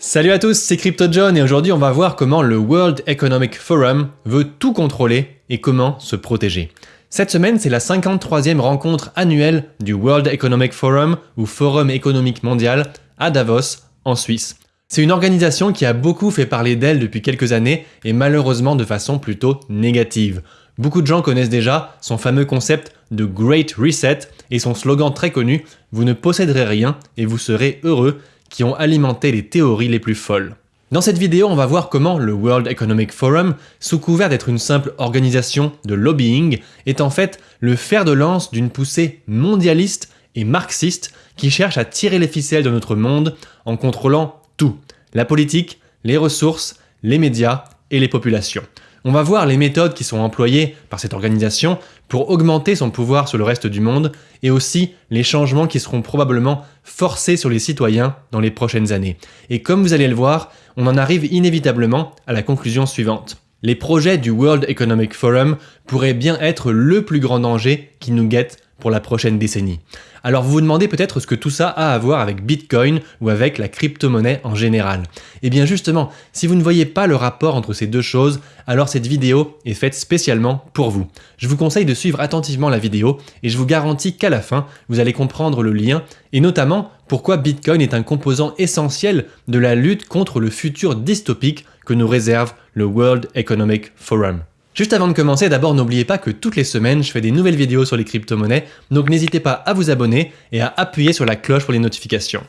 Salut à tous, c'est CryptoJohn et aujourd'hui on va voir comment le World Economic Forum veut tout contrôler et comment se protéger. Cette semaine, c'est la 53e rencontre annuelle du World Economic Forum ou Forum économique mondial à Davos, en Suisse. C'est une organisation qui a beaucoup fait parler d'elle depuis quelques années et malheureusement de façon plutôt négative. Beaucoup de gens connaissent déjà son fameux concept de Great Reset et son slogan très connu « Vous ne posséderez rien et vous serez heureux » qui ont alimenté les théories les plus folles. Dans cette vidéo, on va voir comment le World Economic Forum, sous couvert d'être une simple organisation de lobbying, est en fait le fer de lance d'une poussée mondialiste et marxiste qui cherche à tirer les ficelles de notre monde en contrôlant tout, la politique, les ressources, les médias et les populations. On va voir les méthodes qui sont employées par cette organisation pour augmenter son pouvoir sur le reste du monde et aussi les changements qui seront probablement forcés sur les citoyens dans les prochaines années. Et comme vous allez le voir, on en arrive inévitablement à la conclusion suivante. Les projets du World Economic Forum pourraient bien être le plus grand danger qui nous guette pour la prochaine décennie. Alors vous vous demandez peut-être ce que tout ça a à voir avec Bitcoin ou avec la crypto-monnaie en général. Eh bien justement, si vous ne voyez pas le rapport entre ces deux choses, alors cette vidéo est faite spécialement pour vous. Je vous conseille de suivre attentivement la vidéo et je vous garantis qu'à la fin, vous allez comprendre le lien et notamment pourquoi Bitcoin est un composant essentiel de la lutte contre le futur dystopique que nous réserve le World Economic Forum. Juste avant de commencer, d'abord n'oubliez pas que toutes les semaines, je fais des nouvelles vidéos sur les crypto-monnaies, donc n'hésitez pas à vous abonner et à appuyer sur la cloche pour les notifications.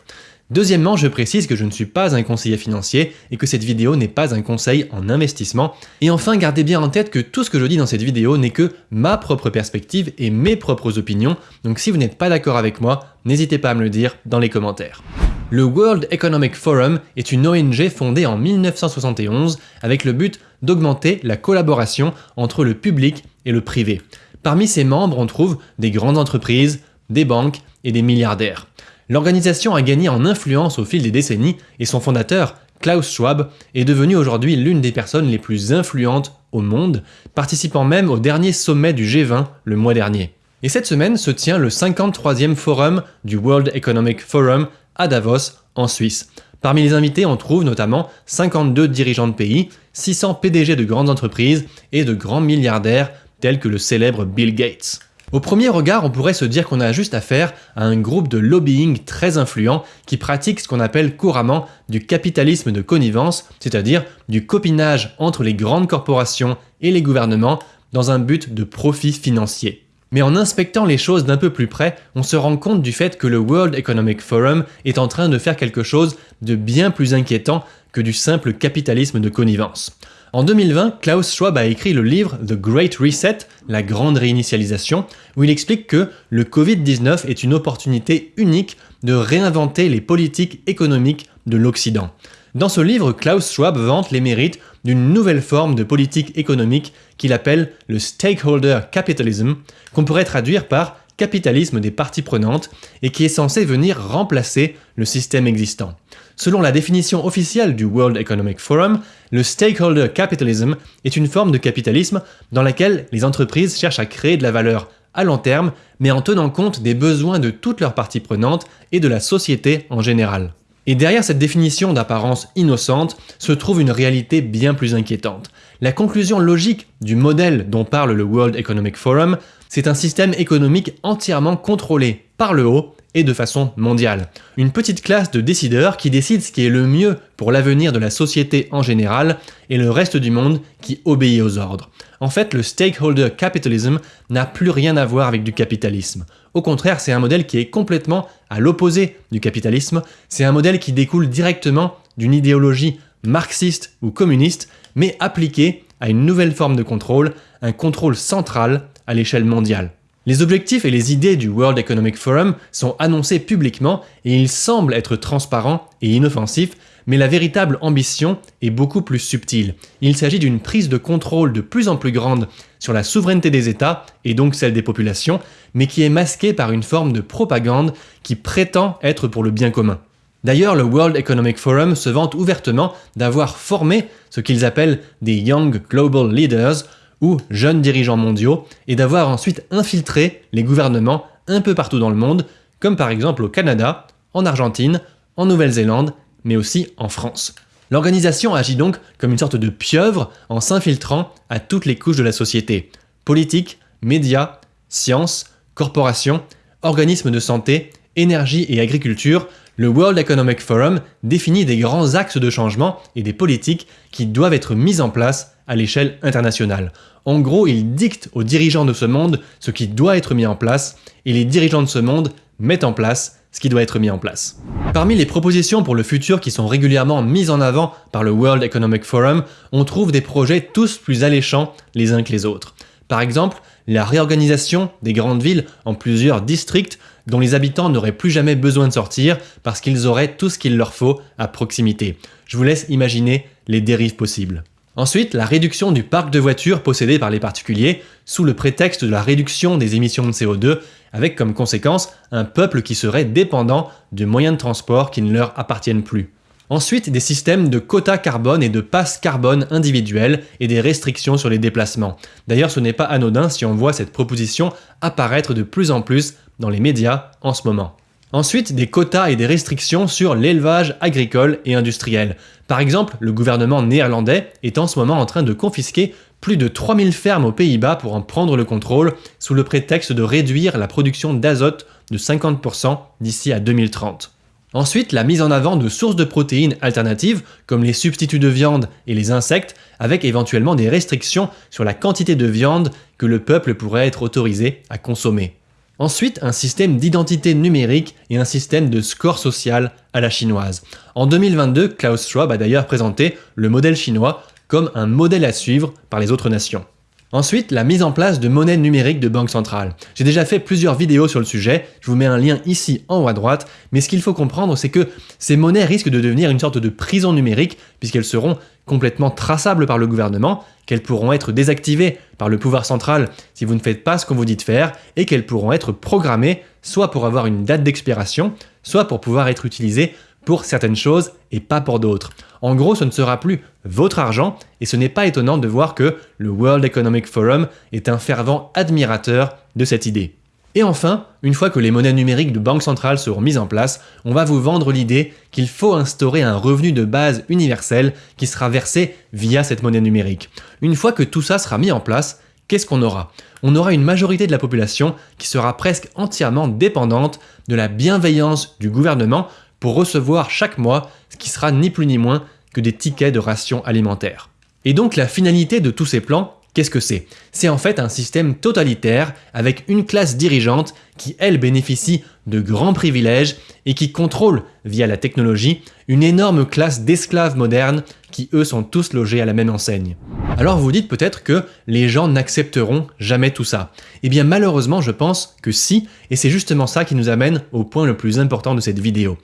Deuxièmement, je précise que je ne suis pas un conseiller financier et que cette vidéo n'est pas un conseil en investissement. Et enfin, gardez bien en tête que tout ce que je dis dans cette vidéo n'est que ma propre perspective et mes propres opinions, donc si vous n'êtes pas d'accord avec moi, n'hésitez pas à me le dire dans les commentaires. Le World Economic Forum est une ONG fondée en 1971 avec le but d'augmenter la collaboration entre le public et le privé. Parmi ses membres, on trouve des grandes entreprises, des banques et des milliardaires. L'organisation a gagné en influence au fil des décennies et son fondateur, Klaus Schwab, est devenu aujourd'hui l'une des personnes les plus influentes au monde, participant même au dernier sommet du G20 le mois dernier. Et cette semaine se tient le 53e forum du World Economic Forum à Davos, en Suisse. Parmi les invités, on trouve notamment 52 dirigeants de pays, 600 PDG de grandes entreprises et de grands milliardaires tels que le célèbre Bill Gates. Au premier regard, on pourrait se dire qu'on a juste affaire à un groupe de lobbying très influent qui pratique ce qu'on appelle couramment du capitalisme de connivence, c'est-à-dire du copinage entre les grandes corporations et les gouvernements dans un but de profit financier. Mais en inspectant les choses d'un peu plus près, on se rend compte du fait que le World Economic Forum est en train de faire quelque chose de bien plus inquiétant que du simple capitalisme de connivence. En 2020, Klaus Schwab a écrit le livre The Great Reset, la grande réinitialisation, où il explique que le Covid-19 est une opportunité unique de réinventer les politiques économiques de l'Occident. Dans ce livre, Klaus Schwab vante les mérites d'une nouvelle forme de politique économique qu'il appelle le stakeholder capitalism, qu'on pourrait traduire par capitalisme des parties prenantes et qui est censé venir remplacer le système existant. Selon la définition officielle du World Economic Forum, le stakeholder capitalism est une forme de capitalisme dans laquelle les entreprises cherchent à créer de la valeur à long terme, mais en tenant compte des besoins de toutes leurs parties prenantes et de la société en général. Et derrière cette définition d'apparence innocente se trouve une réalité bien plus inquiétante. La conclusion logique du modèle dont parle le World Economic Forum, c'est un système économique entièrement contrôlé par le haut et de façon mondiale. Une petite classe de décideurs qui décide ce qui est le mieux pour l'avenir de la société en général et le reste du monde qui obéit aux ordres. En fait, le stakeholder capitalism n'a plus rien à voir avec du capitalisme. Au contraire, c'est un modèle qui est complètement à l'opposé du capitalisme. C'est un modèle qui découle directement d'une idéologie marxiste ou communiste, mais appliquée à une nouvelle forme de contrôle, un contrôle central à l'échelle mondiale. Les objectifs et les idées du World Economic Forum sont annoncés publiquement et ils semblent être transparents et inoffensifs, mais la véritable ambition est beaucoup plus subtile. Il s'agit d'une prise de contrôle de plus en plus grande sur la souveraineté des États et donc celle des populations, mais qui est masquée par une forme de propagande qui prétend être pour le bien commun. D'ailleurs, le World Economic Forum se vante ouvertement d'avoir formé ce qu'ils appellent des Young Global Leaders, ou jeunes dirigeants mondiaux, et d'avoir ensuite infiltré les gouvernements un peu partout dans le monde, comme par exemple au Canada, en Argentine, en Nouvelle-Zélande mais aussi en France. L'organisation agit donc comme une sorte de pieuvre en s'infiltrant à toutes les couches de la société. Politique, médias, sciences, corporations, organismes de santé, énergie et agriculture, le World Economic Forum définit des grands axes de changement et des politiques qui doivent être mises en place à l'échelle internationale. En gros, il dicte aux dirigeants de ce monde ce qui doit être mis en place, et les dirigeants de ce monde mettent en place ce qui doit être mis en place. Parmi les propositions pour le futur qui sont régulièrement mises en avant par le World Economic Forum, on trouve des projets tous plus alléchants les uns que les autres. Par exemple, la réorganisation des grandes villes en plusieurs districts dont les habitants n'auraient plus jamais besoin de sortir parce qu'ils auraient tout ce qu'il leur faut à proximité. Je vous laisse imaginer les dérives possibles. Ensuite, la réduction du parc de voitures possédé par les particuliers sous le prétexte de la réduction des émissions de CO2 avec comme conséquence un peuple qui serait dépendant de moyens de transport qui ne leur appartiennent plus. Ensuite, des systèmes de quotas carbone et de passes carbone individuels et des restrictions sur les déplacements. D'ailleurs, ce n'est pas anodin si on voit cette proposition apparaître de plus en plus dans les médias en ce moment. Ensuite, des quotas et des restrictions sur l'élevage agricole et industriel. Par exemple, le gouvernement néerlandais est en ce moment en train de confisquer plus de 3000 fermes aux Pays-Bas pour en prendre le contrôle sous le prétexte de réduire la production d'azote de 50% d'ici à 2030. Ensuite, la mise en avant de sources de protéines alternatives, comme les substituts de viande et les insectes, avec éventuellement des restrictions sur la quantité de viande que le peuple pourrait être autorisé à consommer. Ensuite, un système d'identité numérique et un système de score social à la chinoise. En 2022, Klaus Schwab a d'ailleurs présenté le modèle chinois comme un modèle à suivre par les autres nations. Ensuite, la mise en place de monnaie numérique de banque centrale. J'ai déjà fait plusieurs vidéos sur le sujet, je vous mets un lien ici en haut à droite, mais ce qu'il faut comprendre c'est que ces monnaies risquent de devenir une sorte de prison numérique puisqu'elles seront complètement traçables par le gouvernement, qu'elles pourront être désactivées par le pouvoir central si vous ne faites pas ce qu'on vous dit de faire, et qu'elles pourront être programmées soit pour avoir une date d'expiration, soit pour pouvoir être utilisées pour certaines choses et pas pour d'autres. En gros, ce ne sera plus votre argent et ce n'est pas étonnant de voir que le World Economic Forum est un fervent admirateur de cette idée. Et enfin, une fois que les monnaies numériques de banque centrale seront mises en place, on va vous vendre l'idée qu'il faut instaurer un revenu de base universel qui sera versé via cette monnaie numérique. Une fois que tout ça sera mis en place, qu'est-ce qu'on aura? On aura une majorité de la population qui sera presque entièrement dépendante de la bienveillance du gouvernement pour recevoir chaque mois ce qui sera ni plus ni moins que des tickets de ration alimentaire. Et donc la finalité de tous ces plans, qu'est-ce que c'est? C'est en fait un système totalitaire avec une classe dirigeante qui, elle, bénéficie de grands privilèges et qui contrôle, via la technologie, une énorme classe d'esclaves modernes qui, eux, sont tous logés à la même enseigne. Alors vous dites peut-être que les gens n'accepteront jamais tout ça. Eh bien malheureusement, je pense que si, et c'est justement ça qui nous amène au point le plus important de cette vidéo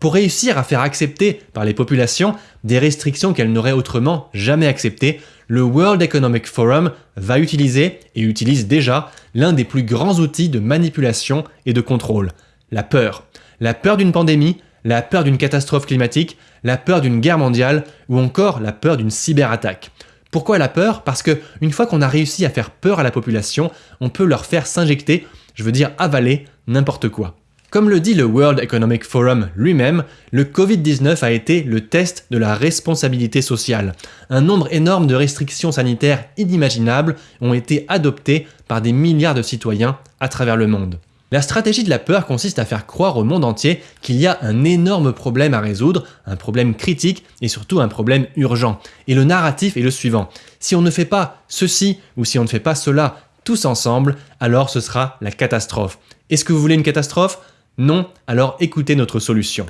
pour réussir à faire accepter par les populations des restrictions qu'elles n'auraient autrement jamais acceptées, le World Economic Forum va utiliser, et utilise déjà, l'un des plus grands outils de manipulation et de contrôle, la peur. La peur d'une pandémie, la peur d'une catastrophe climatique, la peur d'une guerre mondiale, ou encore la peur d'une cyberattaque. Pourquoi la peur? Parce que une fois qu'on a réussi à faire peur à la population, on peut leur faire s'injecter, je veux dire avaler, n'importe quoi. Comme le dit le World Economic Forum lui-même, le Covid-19 a été le test de la responsabilité sociale. Un nombre énorme de restrictions sanitaires inimaginables ont été adoptées par des milliards de citoyens à travers le monde. La stratégie de la peur consiste à faire croire au monde entier qu'il y a un énorme problème à résoudre, un problème critique et surtout un problème urgent. Et le narratif est le suivant. Si on ne fait pas ceci ou si on ne fait pas cela tous ensemble, alors ce sera la catastrophe. Est-ce que vous voulez une catastrophe? Non Alors écoutez notre solution.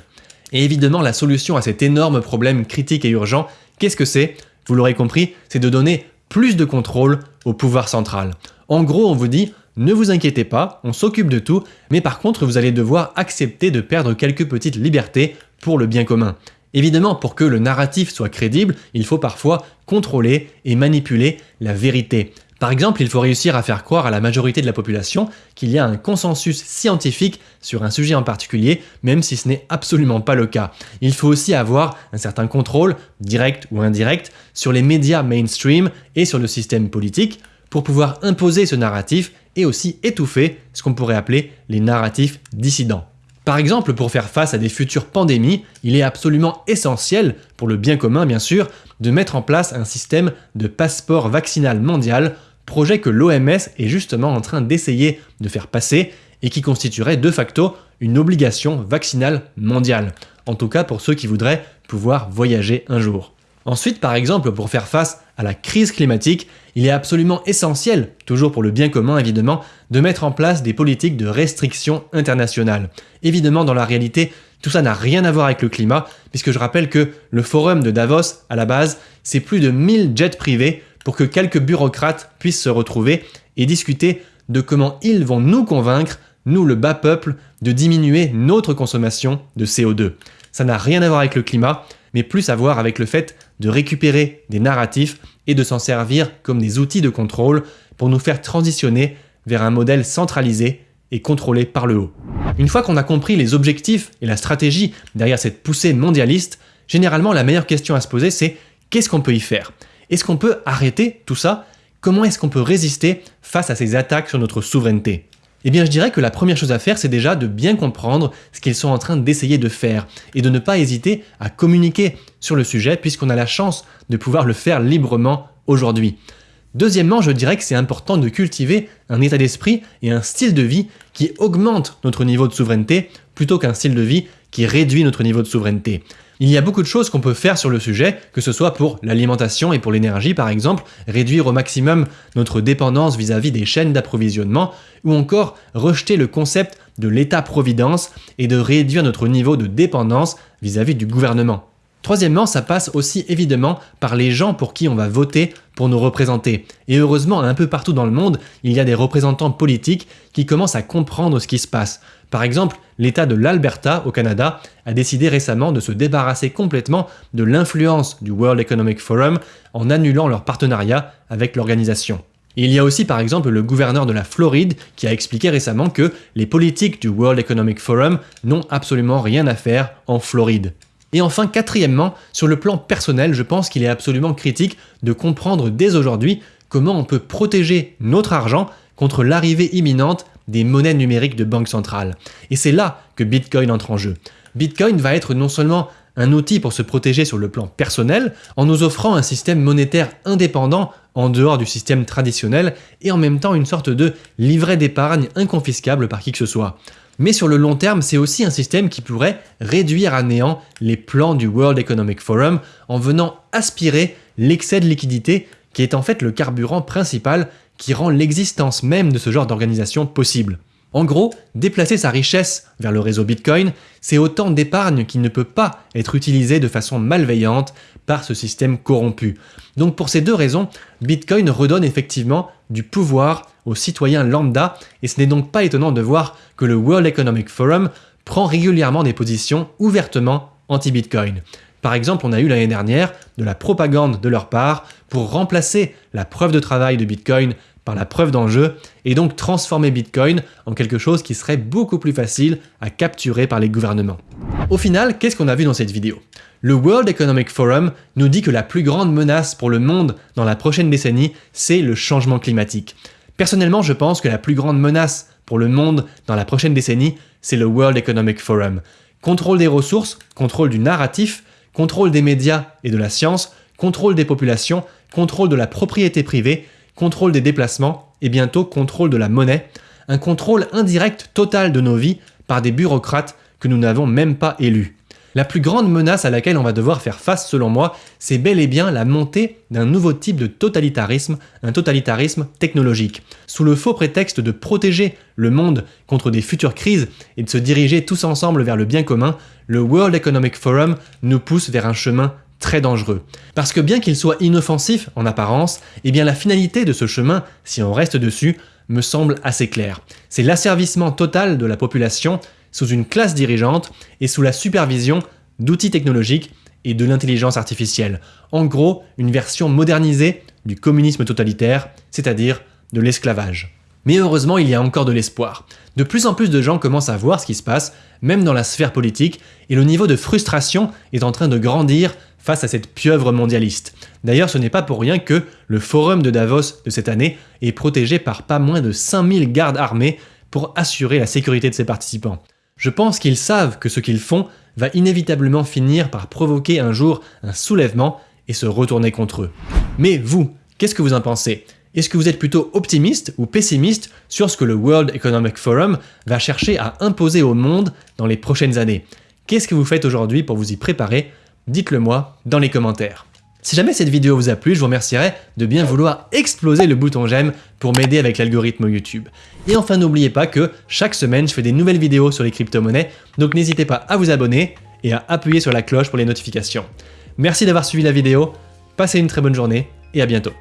Et évidemment, la solution à cet énorme problème critique et urgent, qu'est-ce que c'est? Vous l'aurez compris, c'est de donner plus de contrôle au pouvoir central. En gros, on vous dit, ne vous inquiétez pas, on s'occupe de tout, mais par contre, vous allez devoir accepter de perdre quelques petites libertés pour le bien commun. Évidemment, pour que le narratif soit crédible, il faut parfois contrôler et manipuler la vérité. Par exemple, il faut réussir à faire croire à la majorité de la population qu'il y a un consensus scientifique sur un sujet en particulier, même si ce n'est absolument pas le cas. Il faut aussi avoir un certain contrôle, direct ou indirect, sur les médias mainstream et sur le système politique pour pouvoir imposer ce narratif et aussi étouffer ce qu'on pourrait appeler les narratifs dissidents. Par exemple, pour faire face à des futures pandémies, il est absolument essentiel, pour le bien commun bien sûr, de mettre en place un système de passeport vaccinal mondial, projet que l'OMS est justement en train d'essayer de faire passer et qui constituerait de facto une obligation vaccinale mondiale, en tout cas pour ceux qui voudraient pouvoir voyager un jour. Ensuite, par exemple, pour faire face à la crise climatique, il est absolument essentiel, toujours pour le bien commun évidemment, de mettre en place des politiques de restriction internationale. Évidemment, dans la réalité, tout ça n'a rien à voir avec le climat, puisque je rappelle que le forum de Davos, à la base, c'est plus de 1000 jets privés pour que quelques bureaucrates puissent se retrouver et discuter de comment ils vont nous convaincre, nous le bas peuple, de diminuer notre consommation de CO2. Ça n'a rien à voir avec le climat, mais plus à voir avec le fait de récupérer des narratifs et de s'en servir comme des outils de contrôle pour nous faire transitionner vers un modèle centralisé et contrôlé par le haut. Une fois qu'on a compris les objectifs et la stratégie derrière cette poussée mondialiste, généralement la meilleure question à se poser c'est qu'est-ce qu'on peut y faire? Est-ce qu'on peut arrêter tout ça? Comment est-ce qu'on peut résister face à ces attaques sur notre souveraineté? Eh bien je dirais que la première chose à faire c'est déjà de bien comprendre ce qu'ils sont en train d'essayer de faire et de ne pas hésiter à communiquer sur le sujet puisqu'on a la chance de pouvoir le faire librement aujourd'hui. Deuxièmement, je dirais que c'est important de cultiver un état d'esprit et un style de vie qui augmente notre niveau de souveraineté plutôt qu'un style de vie qui réduit notre niveau de souveraineté. Il y a beaucoup de choses qu'on peut faire sur le sujet, que ce soit pour l'alimentation et pour l'énergie par exemple, réduire au maximum notre dépendance vis-à-vis des chaînes d'approvisionnement, ou encore rejeter le concept de l'État-providence et de réduire notre niveau de dépendance vis-à-vis du gouvernement. Troisièmement, ça passe aussi évidemment par les gens pour qui on va voter pour nous représenter. Et heureusement, un peu partout dans le monde, il y a des représentants politiques qui commencent à comprendre ce qui se passe. Par exemple, l'État de l'Alberta au Canada a décidé récemment de se débarrasser complètement de l'influence du World Economic Forum en annulant leur partenariat avec l'organisation. Il y a aussi par exemple le gouverneur de la Floride qui a expliqué récemment que les politiques du World Economic Forum n'ont absolument rien à faire en Floride. Et enfin, quatrièmement, sur le plan personnel, je pense qu'il est absolument critique de comprendre dès aujourd'hui comment on peut protéger notre argent contre l'arrivée imminente des monnaies numériques de banque centrale. Et c'est là que Bitcoin entre en jeu. Bitcoin va être non seulement un outil pour se protéger sur le plan personnel, en nous offrant un système monétaire indépendant en dehors du système traditionnel, et en même temps une sorte de livret d'épargne inconfiscable par qui que ce soit. Mais sur le long terme, c'est aussi un système qui pourrait réduire à néant les plans du World Economic Forum en venant aspirer l'excès de liquidité qui est en fait le carburant principal qui rend l'existence même de ce genre d'organisation possible. En gros, déplacer sa richesse vers le réseau Bitcoin, c'est autant d'épargne qui ne peut pas être utilisée de façon malveillante par ce système corrompu. Donc pour ces deux raisons, Bitcoin redonne effectivement du pouvoir aux citoyens lambda, et ce n'est donc pas étonnant de voir que le World Economic Forum prend régulièrement des positions ouvertement anti-Bitcoin. Par exemple, on a eu l'année dernière de la propagande de leur part pour remplacer la preuve de travail de Bitcoin par la preuve d'enjeu et donc transformer Bitcoin en quelque chose qui serait beaucoup plus facile à capturer par les gouvernements. Au final, qu'est-ce qu'on a vu dans cette vidéo? Le World Economic Forum nous dit que la plus grande menace pour le monde dans la prochaine décennie, c'est le changement climatique. Personnellement, je pense que la plus grande menace pour le monde dans la prochaine décennie, c'est le World Economic Forum. Contrôle des ressources, contrôle du narratif, contrôle des médias et de la science, contrôle des populations, contrôle de la propriété privée, contrôle des déplacements et bientôt contrôle de la monnaie, un contrôle indirect total de nos vies par des bureaucrates que nous n'avons même pas élus. La plus grande menace à laquelle on va devoir faire face selon moi, c'est bel et bien la montée d'un nouveau type de totalitarisme, un totalitarisme technologique. Sous le faux prétexte de protéger le monde contre des futures crises et de se diriger tous ensemble vers le bien commun, le World Economic Forum nous pousse vers un chemin très dangereux. Parce que bien qu'il soit inoffensif en apparence, eh bien la finalité de ce chemin, si on reste dessus, me semble assez claire. C'est l'asservissement total de la population sous une classe dirigeante et sous la supervision d'outils technologiques et de l'intelligence artificielle. En gros, une version modernisée du communisme totalitaire, c'est-à-dire de l'esclavage. Mais heureusement, il y a encore de l'espoir. De plus en plus de gens commencent à voir ce qui se passe, même dans la sphère politique, et le niveau de frustration est en train de grandir face à cette pieuvre mondialiste. D'ailleurs, ce n'est pas pour rien que le forum de Davos de cette année est protégé par pas moins de 5000 gardes armés pour assurer la sécurité de ses participants. Je pense qu'ils savent que ce qu'ils font va inévitablement finir par provoquer un jour un soulèvement et se retourner contre eux. Mais vous, qu'est-ce que vous en pensez? Est-ce que vous êtes plutôt optimiste ou pessimiste sur ce que le World Economic Forum va chercher à imposer au monde dans les prochaines années? Qu'est-ce que vous faites aujourd'hui pour vous y préparer? Dites-le moi dans les commentaires. Si jamais cette vidéo vous a plu, je vous remercierai de bien vouloir exploser le bouton j'aime pour m'aider avec l'algorithme YouTube. Et enfin n'oubliez pas que chaque semaine je fais des nouvelles vidéos sur les crypto-monnaies, donc n'hésitez pas à vous abonner et à appuyer sur la cloche pour les notifications. Merci d'avoir suivi la vidéo, passez une très bonne journée et à bientôt.